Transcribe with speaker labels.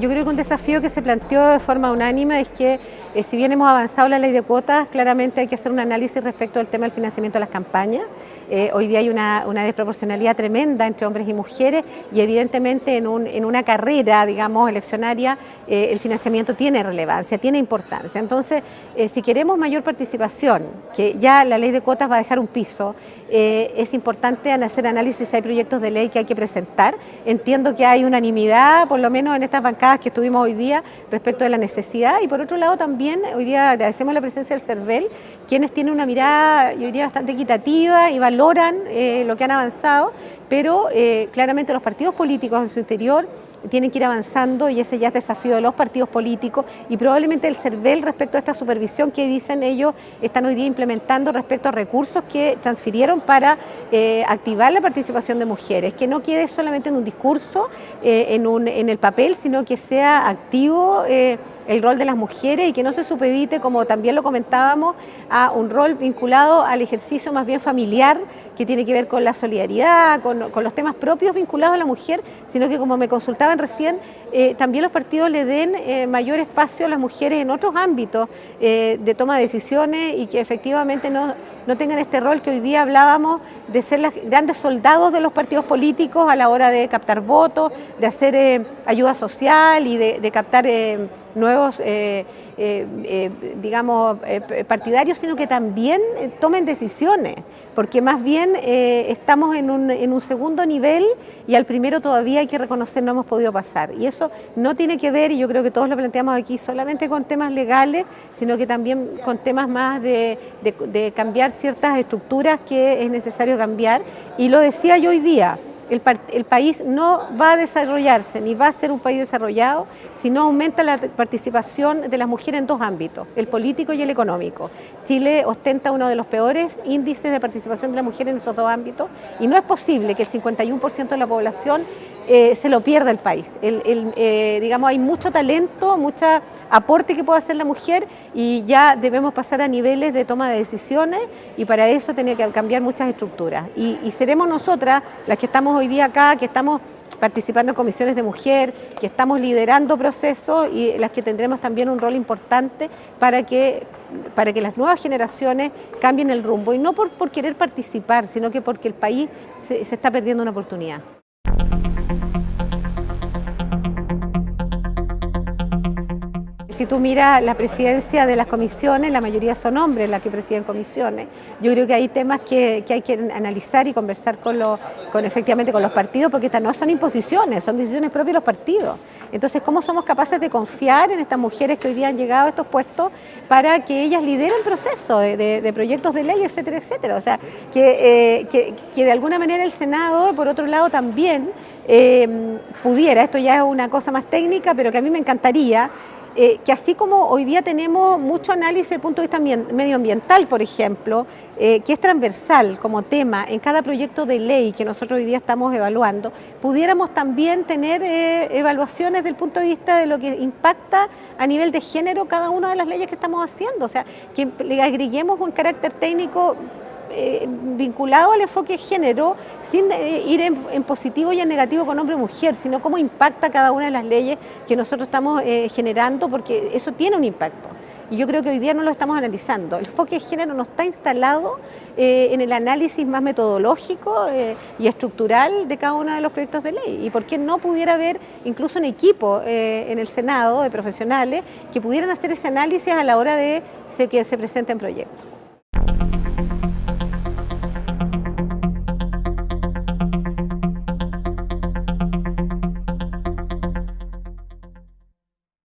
Speaker 1: Yo creo que un desafío que se planteó de forma unánime es que eh, si bien hemos avanzado la ley de cuotas, claramente hay que hacer un análisis respecto al tema del financiamiento de las campañas. Eh, hoy día hay una, desproporcionalidad tremenda entre hombres y mujeres y evidentemente en, una carrera, digamos, eleccionaria, eh, el financiamiento tiene relevancia, tiene importancia. Entonces, si queremos mayor participación, que ya la ley de cuotas va a dejar un piso, es importante hacer análisis, hay proyectos de ley que hay que presentar. Entiendo que hay unanimidad, por lo menos en estas bancadas que estuvimos hoy día respecto de la necesidad. Y por otro lado también hoy día agradecemos la presencia del CERVEL, quienes tienen una mirada yo diría bastante equitativa y valoran eh, lo que han avanzado, pero eh, claramente los partidos políticos en su interior tienen que ir avanzando y ese ya es desafío de los partidos políticos y probablemente el CERVEL respecto a esta supervisión que dicen ellos están hoy día implementando respecto a recursos que transfirieron para eh, activar la participación de mujeres, que no quede solamente en un discurso, eh, en, un, en, el papel, sino que sea activo eh, el rol de las mujeres y que no se supedite, como también lo comentábamos, a un rol vinculado al ejercicio más bien familiar, que tiene que ver con la solidaridad, con, con los temas propios vinculados a la mujer, sino que como me consultaba recién, eh, también los partidos le den eh, mayor espacio a las mujeres en otros ámbitos eh, de toma de decisiones y que efectivamente no, no, tengan este rol que hoy día hablábamos de ser las grandes soldados de los partidos políticos a la hora de captar votos, de hacer ayuda social y de captar nuevos, eh, eh, eh, digamos, partidarios, sino que también tomen decisiones, porque más bien estamos en un, en un segundo nivel y al primero todavía hay que reconocer no hemos podido pasar. Y eso no tiene que ver, y yo creo que todos lo planteamos aquí, solamente con temas legales, sino que también con temas más de, de cambiar ciertas estructuras que es necesario cambiar. Y lo decía yo hoy día, el, país no va a desarrollarse ni va a ser un país desarrollado si no aumenta la participación de las mujeres en dos ámbitos, el político y el económico. Chile ostenta uno de los peores índices de participación de la mujer en esos dos ámbitos y no es posible que el 51% de la población eh, se lo pierda el país. Eh, digamos, hay mucho talento, mucho aporte que puede hacer la mujer y ya debemos pasar a niveles de toma de decisiones y para eso tiene que cambiar muchas estructuras. Y, seremos nosotras las que estamos hoy día acá, que estamos participando en comisiones de mujer, que estamos liderando procesos y las que tendremos también un rol importante para que, para que las nuevas generaciones cambien el rumbo. Y no por, por querer participar, sino que porque el país se está perdiendo una oportunidad. Si tú miras la presidencia de las comisiones, la mayoría son hombres las que presiden comisiones. Yo creo que hay temas que, hay que analizar y conversar con, con efectivamente con los partidos, porque estas no son imposiciones, son decisiones propias de los partidos. Entonces, ¿cómo somos capaces de confiar en estas mujeres que hoy día han llegado a estos puestos para que ellas lideren procesos de, de, proyectos de ley, etcétera, etcétera? O sea, que, eh, que, de alguna manera el Senado, por otro lado, también eh, pudiera, esto ya es una cosa más técnica, pero que a mí me encantaría, eh, que así como hoy día tenemos mucho análisis desde el punto de vista medioambiental, por ejemplo, eh, que es transversal como tema en cada proyecto de ley que nosotros hoy día estamos evaluando, pudiéramos también tener eh, evaluaciones desde el punto de vista de lo que impacta a nivel de género cada una de las leyes que estamos haciendo, o sea, que le agreguemos un carácter técnico eh, vinculado al enfoque de género sin eh, ir en, positivo y en negativo con hombre y mujer, sino cómo impacta cada una de las leyes que nosotros estamos eh, generando, porque eso tiene un impacto. Y yo creo que hoy día no lo estamos analizando. El enfoque de género no está instalado en el análisis más metodológico y estructural de cada uno de los proyectos de ley. ¿Y por qué no pudiera haber incluso un equipo en el Senado de profesionales que pudieran hacer ese análisis a la hora de que se presenten proyectos?